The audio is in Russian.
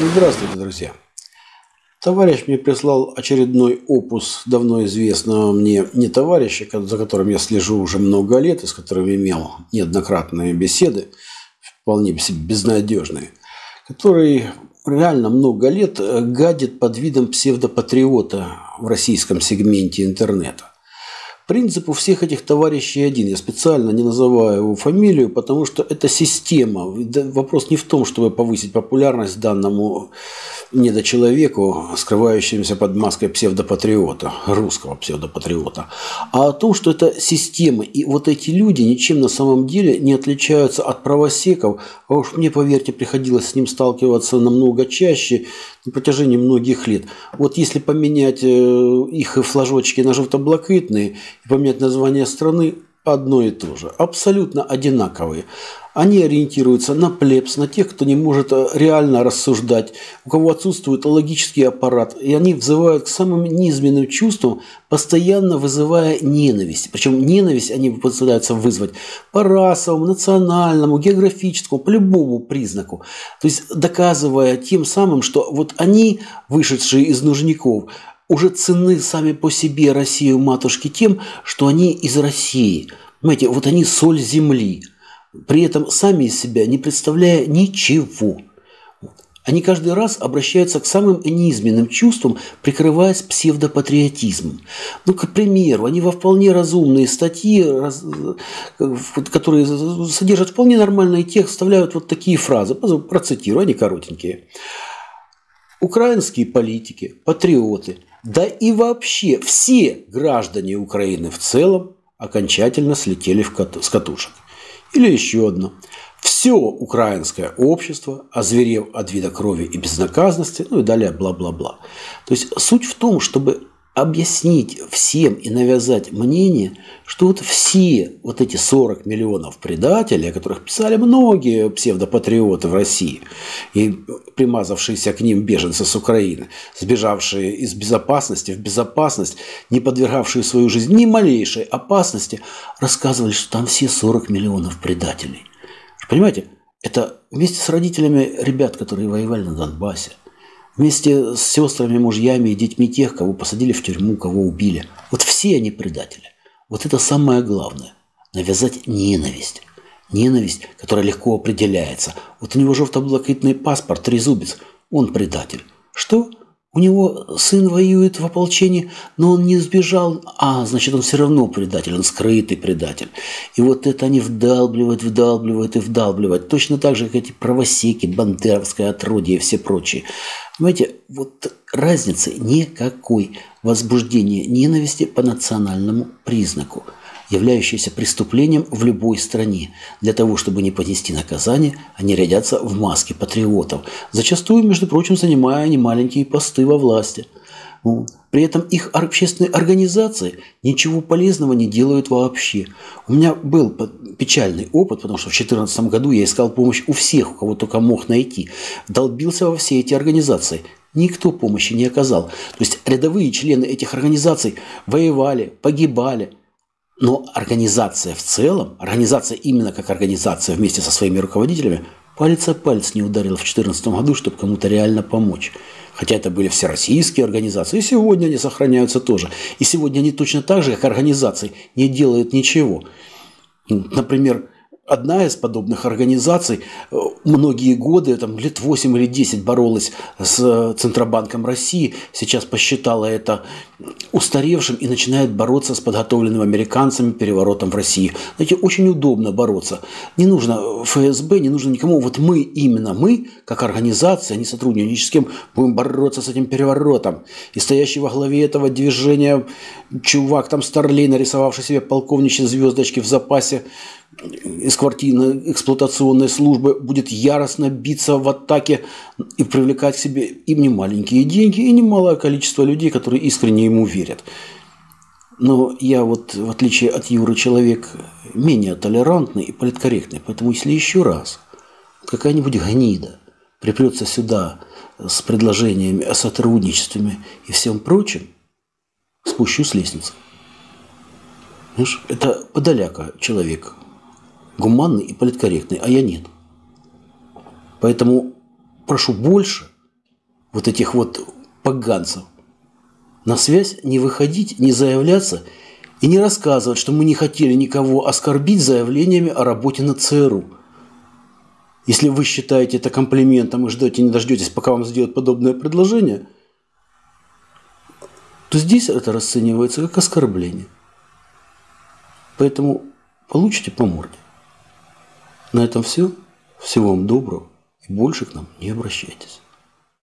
Здравствуйте, друзья. Товарищ мне прислал очередной опус давно известного мне не товарища, за которым я слежу уже много лет и с которым имел неоднократные беседы, вполне безнадежные, который реально много лет гадит под видом псевдопатриота в российском сегменте интернета. Принцип у всех этих товарищей один. Я специально не называю его фамилию, потому что это система. Вопрос не в том, чтобы повысить популярность данному недочеловеку, скрывающемуся под маской псевдопатриота, русского псевдопатриота, а о том, что это система. И вот эти люди ничем на самом деле не отличаются от правосеков. А уж мне, поверьте, приходилось с ним сталкиваться намного чаще на протяжении многих лет. Вот если поменять э, их флажочки на желтоблакитные и поменять название страны, одно и то же, абсолютно одинаковые. Они ориентируются на плебс, на тех, кто не может э, реально рассуждать, у кого отсутствует логический аппарат, и они взывают к самым низменным чувствам, постоянно вызывая ненависть. Причем ненависть они пытаются вызвать по расовому, национальному, географическому, по любому признаку. То есть доказывая тем самым, что вот они, вышедшие из нужников, уже цены сами по себе Россию матушки тем, что они из России. Понимаете, вот они соль земли, при этом сами из себя не представляя ничего. Они каждый раз обращаются к самым низменным чувствам, прикрываясь псевдопатриотизмом. Ну, к примеру, они во вполне разумные статьи, которые содержат вполне нормальный текст, вставляют вот такие фразы. Процитирую, они коротенькие. Украинские политики, патриоты, да и вообще все граждане Украины в целом окончательно слетели с катушек. Или еще одно. Все украинское общество, озверев от вида крови и безнаказанности, ну и далее бла-бла-бла. То есть суть в том, чтобы объяснить всем и навязать мнение, что вот все вот эти 40 миллионов предателей, о которых писали многие псевдопатриоты в России, и примазавшиеся к ним беженцы с Украины, сбежавшие из безопасности в безопасность, не подвергавшие свою жизнь ни малейшей опасности, рассказывали, что там все 40 миллионов предателей. Понимаете, это вместе с родителями ребят, которые воевали на Донбассе – Вместе с сестрами, мужьями и детьми тех, кого посадили в тюрьму, кого убили. Вот все они предатели. Вот это самое главное. Навязать ненависть. Ненависть, которая легко определяется. Вот у него желтоблакитный паспорт, трезубец. Он предатель. Что? У него сын воюет в ополчении, но он не сбежал. А, значит, он все равно предатель, он скрытый предатель. И вот это они вдалбливают, вдалбливают и вдалбливают. Точно так же, как эти правосеки, бандеровское отродье и все прочие. Понимаете, вот разницы никакой. Возбуждение ненависти по национальному признаку, являющееся преступлением в любой стране. Для того, чтобы не понести наказание, они рядятся в маске патриотов, зачастую, между прочим, занимая немаленькие посты во власти. При этом их общественные организации ничего полезного не делают вообще. У меня был печальный опыт, потому что в 2014 году я искал помощь у всех, у кого только мог найти. Долбился во все эти организации. Никто помощи не оказал. То есть рядовые члены этих организаций воевали, погибали. Но организация в целом, организация именно как организация вместе со своими руководителями, палец о палец не ударила в 2014 году, чтобы кому-то реально помочь. Хотя это были всероссийские организации, и сегодня они сохраняются тоже. И сегодня они точно так же, как организации, не делают ничего. Например, одна из подобных организаций э, многие годы, там, лет 8 или 10 боролась с э, Центробанком России, сейчас посчитала это устаревшим и начинает бороться с подготовленным американцами переворотом в России. Знаете, очень удобно бороться. Не нужно ФСБ, не нужно никому. Вот мы, именно мы, как организация, не сотрудничаем с кем, будем бороться с этим переворотом. И стоящий во главе этого движения чувак, там Старлей, нарисовавший себе полковничьи звездочки в запасе, из квартирной эксплуатационной службы будет яростно биться в атаке и привлекать к себе и немаленькие деньги, и немалое количество людей, которые искренне ему верят. Но я вот, в отличие от Юры, человек менее толерантный и политкорректный. Поэтому если еще раз какая-нибудь гнида припрется сюда с предложениями о сотрудничестве и всем прочем, спущу с лестницы. Знаешь, это подаляка человек, гуманный и политкорректный, а я нет. Поэтому прошу больше вот этих вот поганцев. На связь не выходить, не заявляться и не рассказывать, что мы не хотели никого оскорбить заявлениями о работе на ЦРУ. Если вы считаете это комплиментом и ждете, не дождетесь, пока вам сделают подобное предложение, то здесь это расценивается как оскорбление. Поэтому получите по морде. На этом все. Всего вам доброго и больше к нам не обращайтесь.